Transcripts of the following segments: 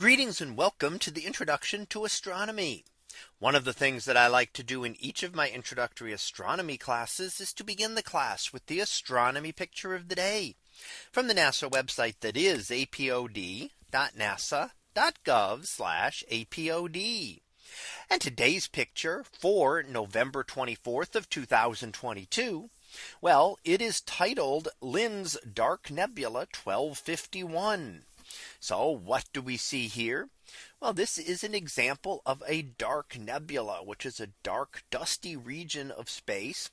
Greetings and welcome to the introduction to astronomy. One of the things that I like to do in each of my introductory astronomy classes is to begin the class with the astronomy picture of the day from the NASA website that is apod.nasa.gov apod. And today's picture for November 24th of 2022. Well, it is titled Lynds Dark Nebula 1251. So what do we see here? Well, this is an example of a dark nebula, which is a dark dusty region of space.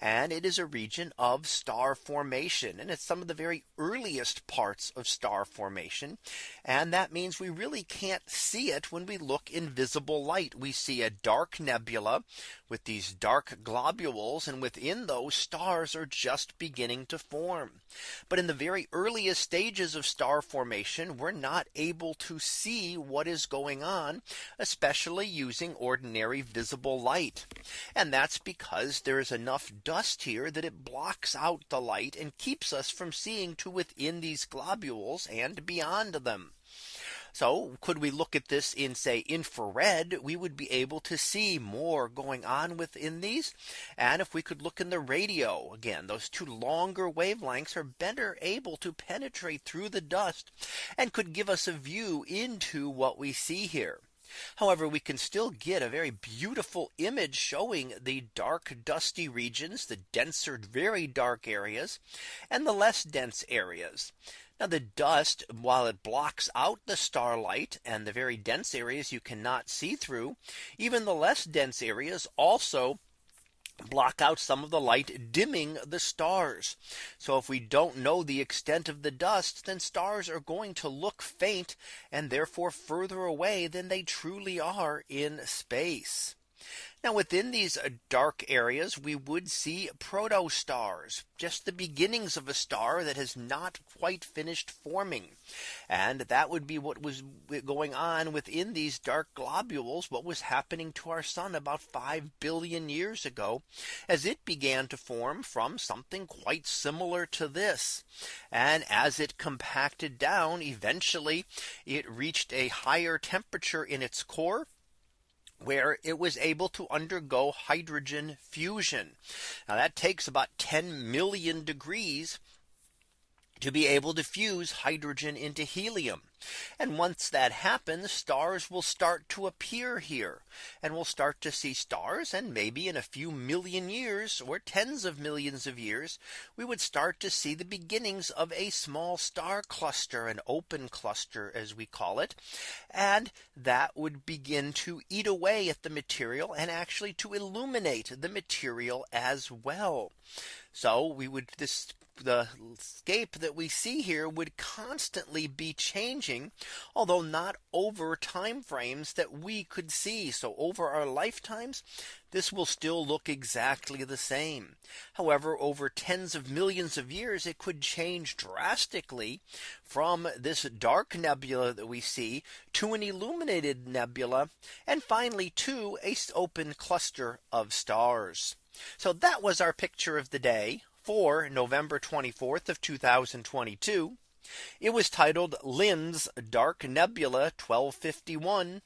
And it is a region of star formation. And it's some of the very earliest parts of star formation. And that means we really can't see it when we look in visible light. We see a dark nebula with these dark globules and within those stars are just beginning to form. But in the very earliest stages of star formation, we're not able to see what is going on, especially using ordinary visible light. And that's because there is enough dust here that it blocks out the light and keeps us from seeing to within these globules and beyond them. So could we look at this in say infrared, we would be able to see more going on within these. And if we could look in the radio again, those two longer wavelengths are better able to penetrate through the dust and could give us a view into what we see here. However, we can still get a very beautiful image showing the dark dusty regions, the denser, very dark areas, and the less dense areas. Now the dust, while it blocks out the starlight and the very dense areas you cannot see through, even the less dense areas also block out some of the light dimming the stars. So if we don't know the extent of the dust, then stars are going to look faint and therefore further away than they truly are in space. Now within these uh, dark areas, we would see protostars, just the beginnings of a star that has not quite finished forming. And that would be what was going on within these dark globules, what was happening to our sun about 5 billion years ago, as it began to form from something quite similar to this. And as it compacted down, eventually it reached a higher temperature in its core where it was able to undergo hydrogen fusion. Now that takes about 10 million degrees to be able to fuse hydrogen into helium. And once that happens, stars will start to appear here. And we'll start to see stars. And maybe in a few million years or tens of millions of years, we would start to see the beginnings of a small star cluster, an open cluster, as we call it. And that would begin to eat away at the material and actually to illuminate the material as well. So we would this the scape that we see here would constantly be changing, although not over time frames that we could see. So over our lifetimes, this will still look exactly the same. However, over tens of millions of years, it could change drastically from this dark nebula that we see to an illuminated nebula and finally to a open cluster of stars. So that was our picture of the day for November 24th of 2022. It was titled Lynds Dark Nebula 1251.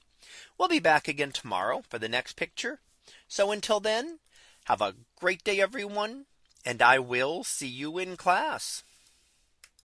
We'll be back again tomorrow for the next picture. So until then, have a great day, everyone, and I will see you in class.